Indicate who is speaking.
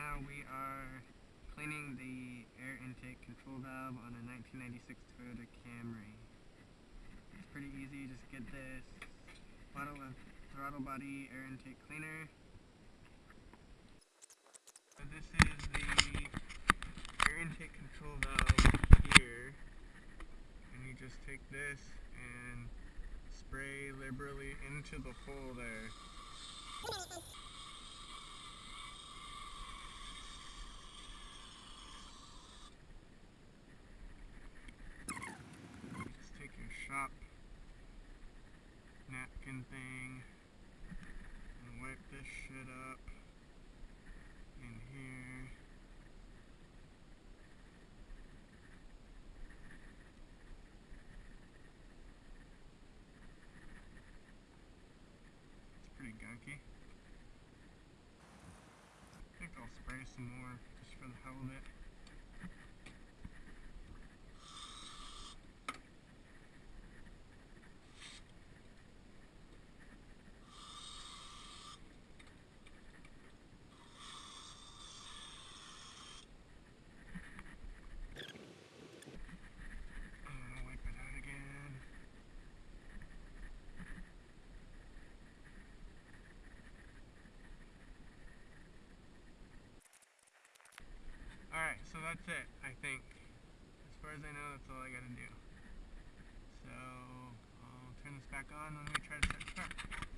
Speaker 1: now we are cleaning the air intake control valve on a 1996 Toyota Camry. It's pretty easy, just get this bottle of throttle body air intake cleaner. So this is the air intake control valve here. And you just take this and spray liberally into the hole there. Just take your shop napkin thing and wipe this shit up in here. It's pretty gunky. I think I'll spray some more just for the hell of it. So that's it, I think. As far as I know, that's all I gotta do. So, I'll turn this back on when we try to start. start.